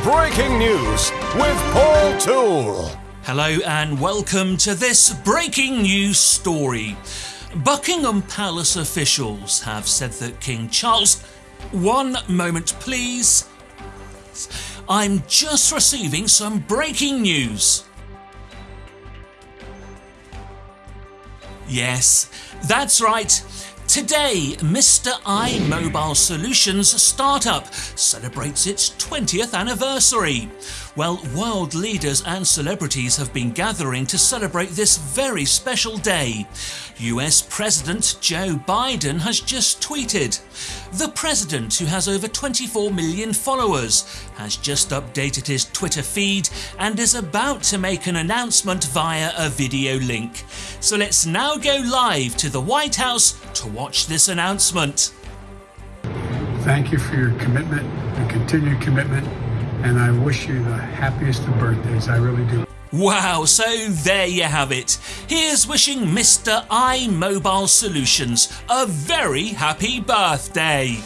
Breaking news with Paul Toole. Hello and welcome to this breaking news story. Buckingham Palace officials have said that King Charles. One moment, please. I'm just receiving some breaking news. Yes, that's right. Today, Mr. I Mobile Solutions startup celebrates its 20th anniversary. Well, world leaders and celebrities have been gathering to celebrate this very special day. US President Joe Biden has just tweeted. The president, who has over 24 million followers, has just updated his Twitter feed and is about to make an announcement via a video link. So let's now go live to the White House to watch this announcement. Thank you for your commitment and continued commitment, and I wish you the happiest of birthdays. I really do. Wow, so there you have it. Here's wishing Mr. I Mobile Solutions a very happy birthday.